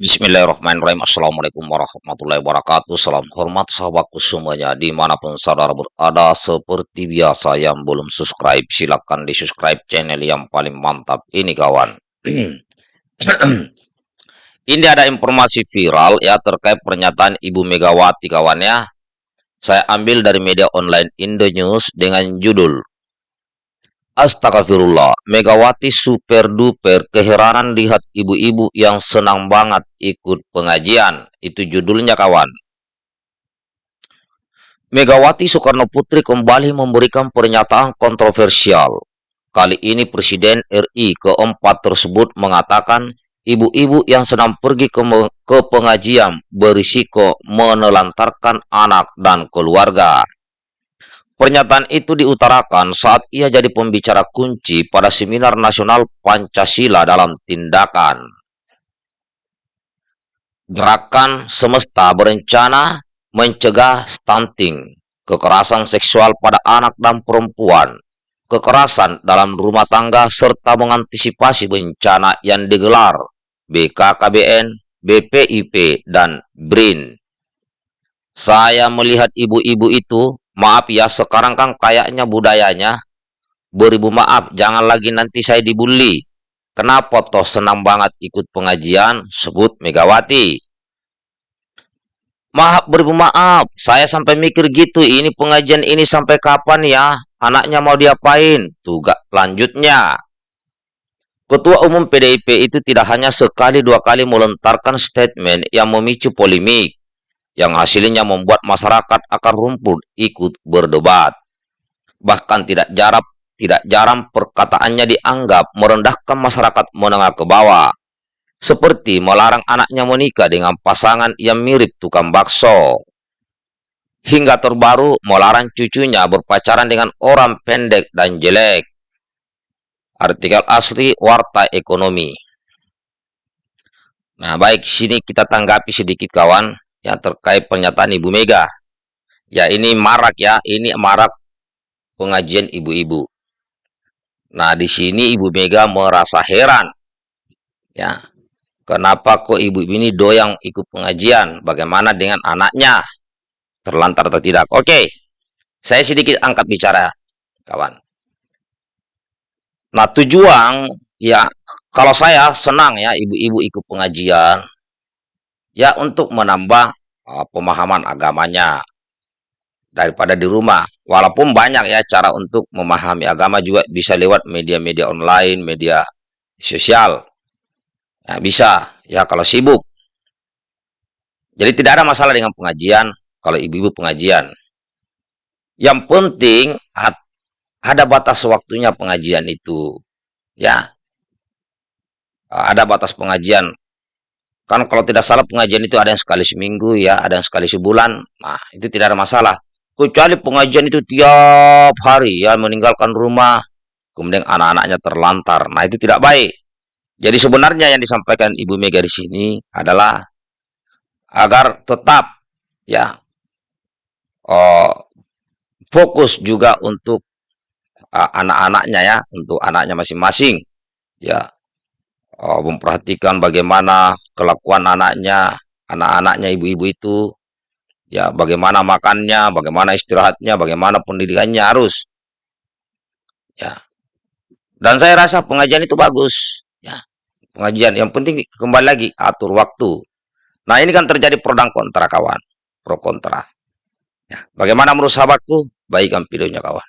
Bismillahirrahmanirrahim. Assalamualaikum warahmatullahi wabarakatuh. Salam hormat sahabatku semuanya Di mana pun saudara berada Seperti biasa yang belum subscribe Silahkan di subscribe channel yang paling mantap Ini kawan. Ini ada informasi viral ya Terkait pernyataan Ibu Megawati kawan ya. Saya ambil dari media online Indonews Dengan judul Astagfirullah, Megawati super duper keheranan lihat ibu-ibu yang senang banget ikut pengajian. Itu judulnya kawan. Megawati Soekarno Putri kembali memberikan pernyataan kontroversial. Kali ini Presiden RI keempat tersebut mengatakan ibu-ibu yang senang pergi ke, ke pengajian berisiko menelantarkan anak dan keluarga. Pernyataan itu diutarakan saat ia jadi pembicara kunci pada Seminar Nasional Pancasila dalam tindakan. Gerakan semesta berencana mencegah stunting, kekerasan seksual pada anak dan perempuan, kekerasan dalam rumah tangga, serta mengantisipasi bencana yang digelar BKKBN, BPIP, dan BRIN. Saya melihat ibu-ibu itu Maaf ya, sekarang kan kayaknya budayanya beribu maaf, jangan lagi nanti saya dibully. Kenapa toh senang banget ikut pengajian, sebut Megawati. Maaf beribu maaf, saya sampai mikir gitu, ini pengajian ini sampai kapan ya? Anaknya mau diapain? Tugas lanjutnya. Ketua Umum PDIP itu tidak hanya sekali dua kali melontarkan statement yang memicu polemik yang hasilnya membuat masyarakat akar rumput ikut berdebat. Bahkan tidak jarang, tidak jarang perkataannya dianggap merendahkan masyarakat menengah ke bawah, seperti melarang anaknya menikah dengan pasangan yang mirip tukang bakso. Hingga terbaru melarang cucunya berpacaran dengan orang pendek dan jelek. Artikel asli Warta Ekonomi. Nah, baik, sini kita tanggapi sedikit kawan yang terkait pernyataan Ibu Mega. Ya ini marak ya, ini marak pengajian ibu-ibu. Nah di sini Ibu Mega merasa heran, ya kenapa kok ibu ini doyang ikut pengajian? Bagaimana dengan anaknya? Terlantar atau tidak? Oke, saya sedikit angkat bicara, kawan. Nah tujuan ya kalau saya senang ya ibu-ibu ikut pengajian, ya untuk menambah uh, pemahaman agamanya daripada di rumah. Walaupun banyak ya cara untuk memahami agama juga bisa lewat media-media online, media sosial. Ya, bisa ya kalau sibuk. Jadi tidak ada masalah dengan pengajian kalau ibu-ibu pengajian. Yang penting ada batas waktunya pengajian itu. Ya. Ada batas pengajian Kan kalau tidak salah pengajian itu ada yang sekali seminggu ya, ada yang sekali sebulan. Nah, itu tidak ada masalah. Kecuali pengajian itu tiap hari ya meninggalkan rumah, kemudian anak-anaknya terlantar. Nah, itu tidak baik. Jadi sebenarnya yang disampaikan Ibu Mega di sini adalah agar tetap ya oh, fokus juga untuk uh, anak-anaknya ya, untuk anaknya masing-masing. Ya, oh, memperhatikan bagaimana kelakuan anaknya, anak-anaknya ibu-ibu itu, ya bagaimana makannya, bagaimana istirahatnya, bagaimana pendidikannya harus. Ya. Dan saya rasa pengajian itu bagus, ya. Pengajian yang penting kembali lagi atur waktu. Nah, ini kan terjadi pro dan kontra kawan, pro kontra. Ya. Bagaimana menurut sahabatku? Baikkan videonya kawan.